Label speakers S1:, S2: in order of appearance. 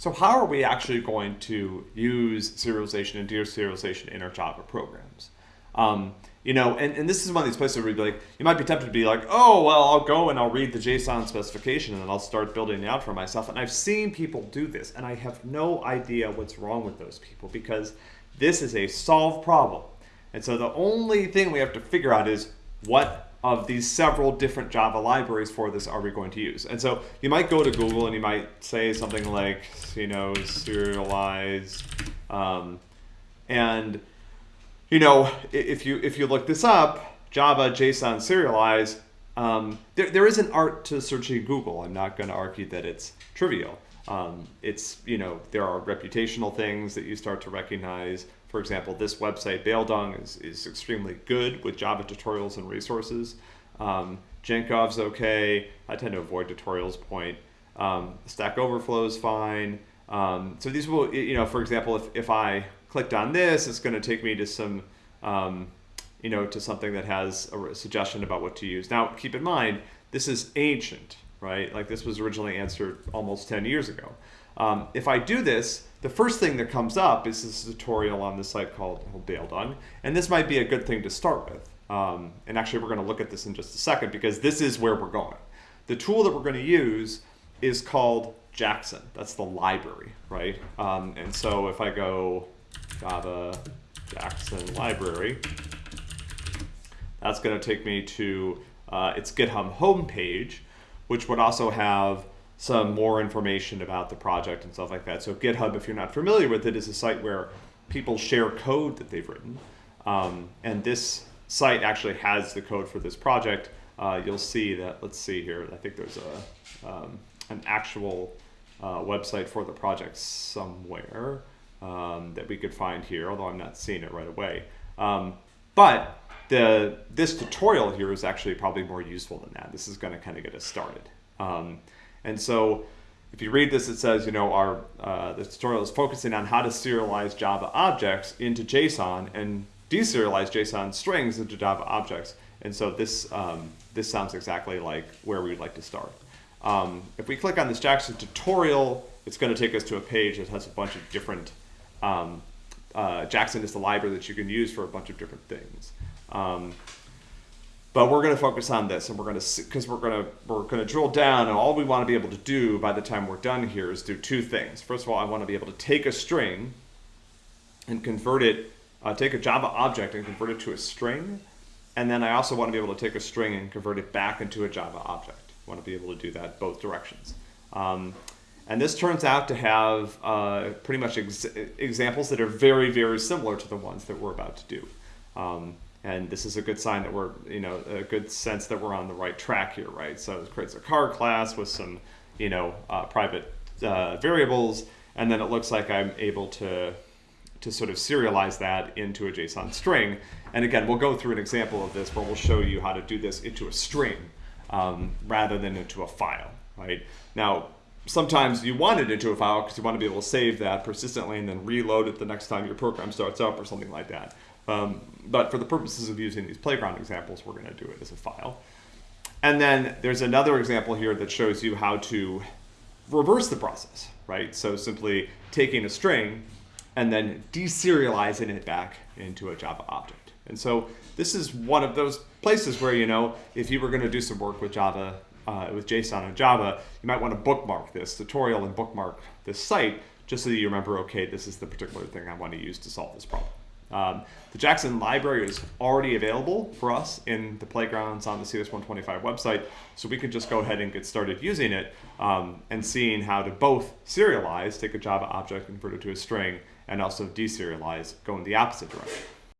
S1: So how are we actually going to use serialization and deserialization in our Java programs? Um, you know, and, and this is one of these places where you'd like, you might be tempted to be like, oh, well, I'll go and I'll read the JSON specification and then I'll start building it out for myself. And I've seen people do this and I have no idea what's wrong with those people because this is a solved problem. And so the only thing we have to figure out is what of these several different Java libraries for this are we going to use? And so you might go to Google and you might say something like, you know, serialize, um, and you know, if you if you look this up, Java JSON serialize, um, there, there is an art to searching Google. I'm not going to argue that it's trivial. Um, it's, you know, there are reputational things that you start to recognize. For example, this website, Baeldung, is, is extremely good with Java tutorials and resources. Um, okay. I tend to avoid tutorials point. Um, Stack Overflow is fine. Um, so these will, you know, for example, if, if I clicked on this, it's going to take me to some, um, you know, to something that has a suggestion about what to use. Now, keep in mind, this is ancient, right? Like this was originally answered almost 10 years ago. Um, if I do this, the first thing that comes up is this tutorial on this site called, Baeldung, and this might be a good thing to start with. Um, and actually, we're going to look at this in just a second because this is where we're going. The tool that we're going to use is called Jackson. That's the library, right? Um, and so if I go Java Jackson library, that's going to take me to uh, its GitHub homepage, which would also have some more information about the project and stuff like that. So GitHub, if you're not familiar with it, is a site where people share code that they've written. Um, and this site actually has the code for this project. Uh, you'll see that, let's see here, I think there's a, um, an actual uh, website for the project somewhere um, that we could find here, although I'm not seeing it right away. Um, but the, this tutorial here is actually probably more useful than that. This is going to kind of get us started. Um, and so if you read this, it says, you know, our uh, the tutorial is focusing on how to serialize Java objects into JSON and deserialize JSON strings into Java objects. And so this, um, this sounds exactly like where we'd like to start. Um, if we click on this Jackson tutorial, it's going to take us to a page that has a bunch of different, um, uh, Jackson is the library that you can use for a bunch of different things. Um, but we're going to focus on this, and we're going to because we're going to we're going to drill down, and all we want to be able to do by the time we're done here is do two things. First of all, I want to be able to take a string and convert it, uh, take a Java object and convert it to a string, and then I also want to be able to take a string and convert it back into a Java object. I want to be able to do that both directions. Um, and this turns out to have uh, pretty much ex examples that are very, very similar to the ones that we're about to do. Um, and this is a good sign that we're, you know, a good sense that we're on the right track here, right? So it creates a car class with some, you know, uh, private uh, variables, and then it looks like I'm able to, to sort of serialize that into a JSON string. And again, we'll go through an example of this where we'll show you how to do this into a string um, rather than into a file, right? Now, sometimes you want it into a file because you want to be able to save that persistently and then reload it the next time your program starts up or something like that. Um, but for the purposes of using these playground examples, we're going to do it as a file. And then there's another example here that shows you how to reverse the process, right? So simply taking a string and then deserializing it back into a Java object. And so this is one of those places where, you know, if you were going to do some work with Java, uh, with JSON and Java, you might want to bookmark this tutorial and bookmark this site just so that you remember, okay, this is the particular thing I want to use to solve this problem. Um, the Jackson library is already available for us in the playgrounds on the CS125 website, so we can just go ahead and get started using it um, and seeing how to both serialize, take a Java object, convert it to a string, and also deserialize, go in the opposite direction.